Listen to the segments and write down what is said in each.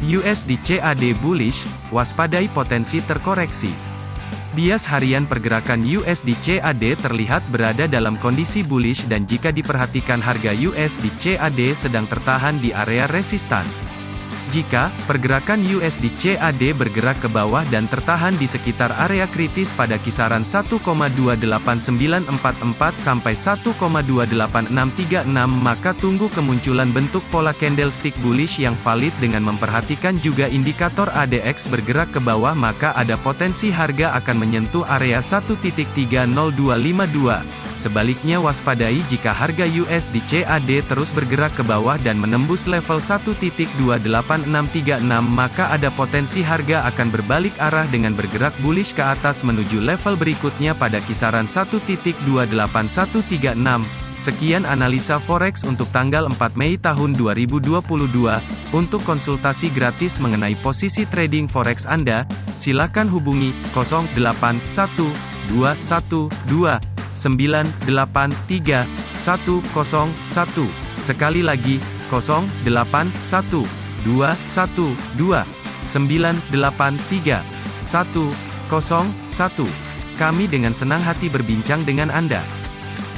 USD CAD bullish, waspadai potensi terkoreksi. Bias harian pergerakan USD CAD terlihat berada dalam kondisi bullish dan jika diperhatikan harga USD CAD sedang tertahan di area resistan. Jika pergerakan USD CAD bergerak ke bawah dan tertahan di sekitar area kritis pada kisaran 1,28944 sampai 1,28636 maka tunggu kemunculan bentuk pola candlestick bullish yang valid dengan memperhatikan juga indikator ADX bergerak ke bawah maka ada potensi harga akan menyentuh area 1.30252. Sebaliknya waspadai jika harga USD CAD terus bergerak ke bawah dan menembus level 1.28636 maka ada potensi harga akan berbalik arah dengan bergerak bullish ke atas menuju level berikutnya pada kisaran 1.28136. Sekian analisa forex untuk tanggal 4 Mei tahun 2022. Untuk konsultasi gratis mengenai posisi trading forex Anda, silakan hubungi 081212 983 101. Sekali lagi, 081 212 983 101. Kami dengan senang hati berbincang dengan Anda.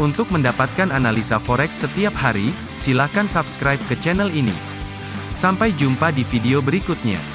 Untuk mendapatkan analisa forex setiap hari, silakan subscribe ke channel ini. Sampai jumpa di video berikutnya.